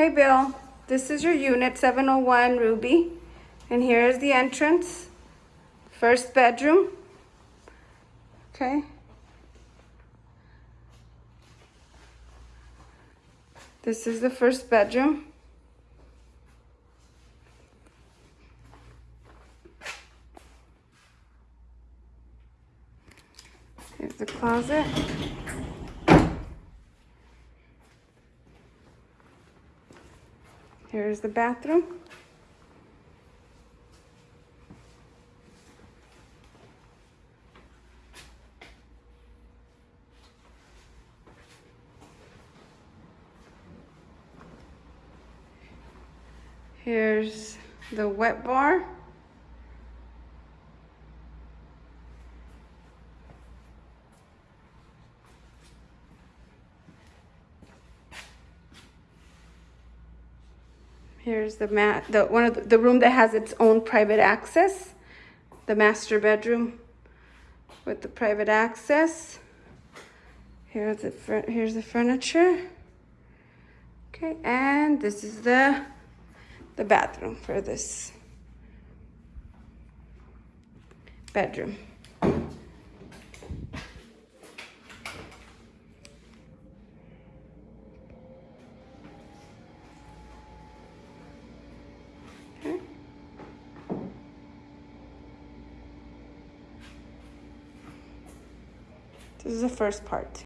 Hey Bill, this is your unit 701 Ruby. And here is the entrance. First bedroom. Okay. This is the first bedroom. Here's the closet. Here's the bathroom. Here's the wet bar. Here's the mat, the one of the, the room that has its own private access, the master bedroom with the private access. Here's the here's the furniture. Okay, and this is the the bathroom for this bedroom. This is the first part.